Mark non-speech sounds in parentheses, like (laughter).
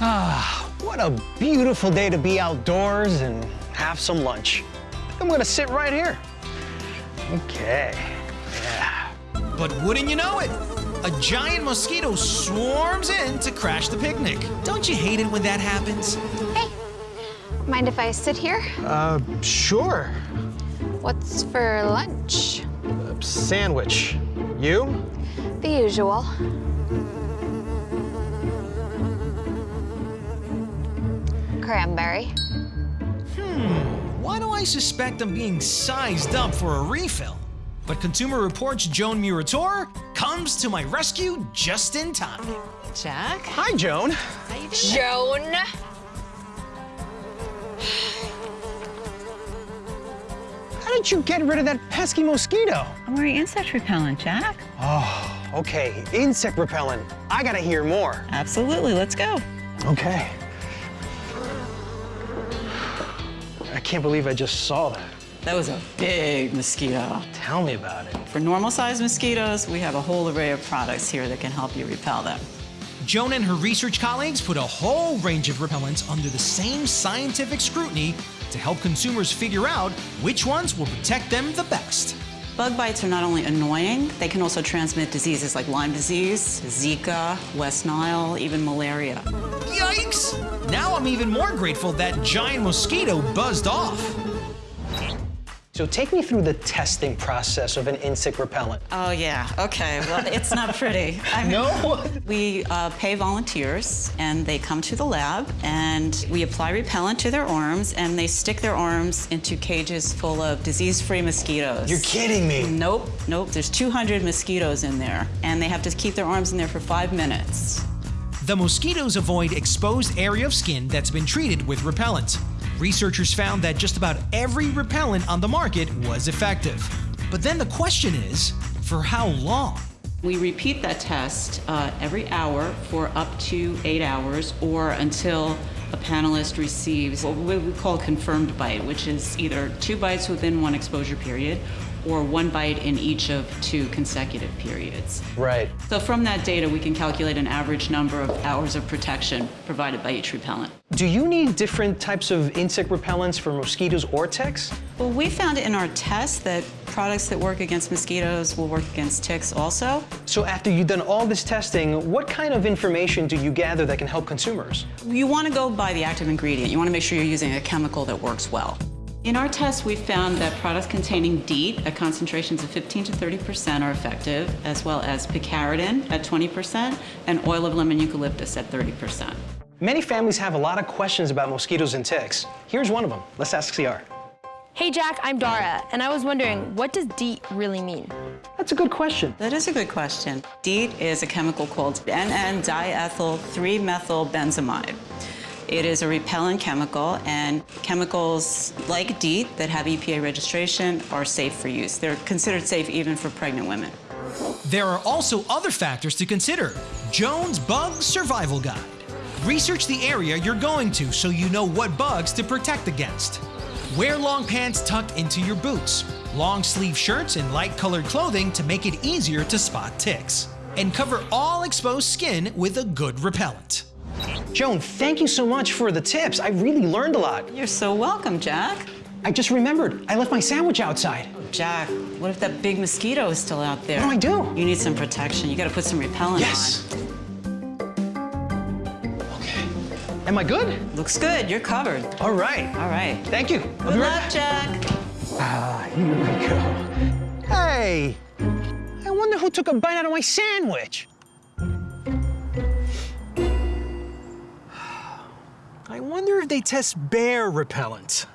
Ah, what a beautiful day to be outdoors and have some lunch. I'm gonna sit right here. Okay, yeah. But wouldn't you know it? A giant mosquito swarms in to crash the picnic. Don't you hate it when that happens? Hey, mind if I sit here? Uh, sure. What's for lunch? Uh, sandwich. You? The usual. Cranberry. Hmm, why do I suspect I'm being sized up for a refill? But Consumer Reports' Joan Muratore comes to my rescue just in time. Jack? Hi, Joan. How you doing? Joan. How did you get rid of that pesky mosquito? I'm wearing insect repellent, Jack. Oh, okay. Insect repellent. I gotta hear more. Absolutely, let's go. Okay. Can't believe I just saw that. That was a big mosquito. Tell me about it. For normal sized mosquitoes, we have a whole array of products here that can help you repel them. Joan and her research colleagues put a whole range of repellents under the same scientific scrutiny to help consumers figure out which ones will protect them the best. Bug bites are not only annoying, they can also transmit diseases like Lyme disease, Zika, West Nile, even malaria. Yikes! Now I'm even more grateful that giant mosquito buzzed off. So take me through the testing process of an insect repellent. Oh, yeah, okay. Well, it's not pretty. (laughs) I mean, No? We uh, pay volunteers, and they come to the lab, and we apply repellent to their arms, and they stick their arms into cages full of disease-free mosquitoes. You're kidding me. Nope, nope. There's 200 mosquitoes in there, and they have to keep their arms in there for five minutes. The mosquitoes avoid exposed area of skin that's been treated with repellent. Researchers found that just about every repellent on the market was effective. But then the question is, for how long? We repeat that test uh, every hour for up to eight hours or until a panelist receives what we call a confirmed bite, which is either two bites within one exposure period or one bite in each of two consecutive periods. Right. So from that data, we can calculate an average number of hours of protection provided by each repellent. Do you need different types of insect repellents for mosquitoes or ticks? Well, we found in our test that products that work against mosquitoes will work against ticks also. So after you've done all this testing, what kind of information do you gather that can help consumers? You want to go by the active ingredient. You want to make sure you're using a chemical that works well. In our tests, we found that products containing DEET at concentrations of 15 to 30% are effective, as well as picaridin at 20% and oil of lemon eucalyptus at 30%. Many families have a lot of questions about mosquitoes and ticks. Here's one of them. Let's ask CR. Hey Jack, I'm Dara, and I was wondering, what does DEET really mean? That's a good question. That is a good question. DEET is a chemical called N,N-diethyl-3-methylbenzamide. It is a repellent chemical, and chemicals like DEET that have EPA registration are safe for use. They're considered safe even for pregnant women. There are also other factors to consider. Joan's Bug Survival Guide. Research the area you're going to so you know what bugs to protect against. Wear long pants tucked into your boots, long sleeve shirts and light colored clothing to make it easier to spot ticks. And cover all exposed skin with a good repellent. Joan, thank you so much for the tips. I really learned a lot. You're so welcome, Jack. I just remembered, I left my sandwich outside. Oh, Jack, what if that big mosquito is still out there? What do I do? You need some protection. You gotta put some repellent Yes. Okay. Am I good? Looks good, you're covered. All right. All right. Thank you. Good right luck, back. Jack. Ah, here we go. Hey, I wonder who took a bite out of my sandwich. (sighs) I wonder if they test bear repellent.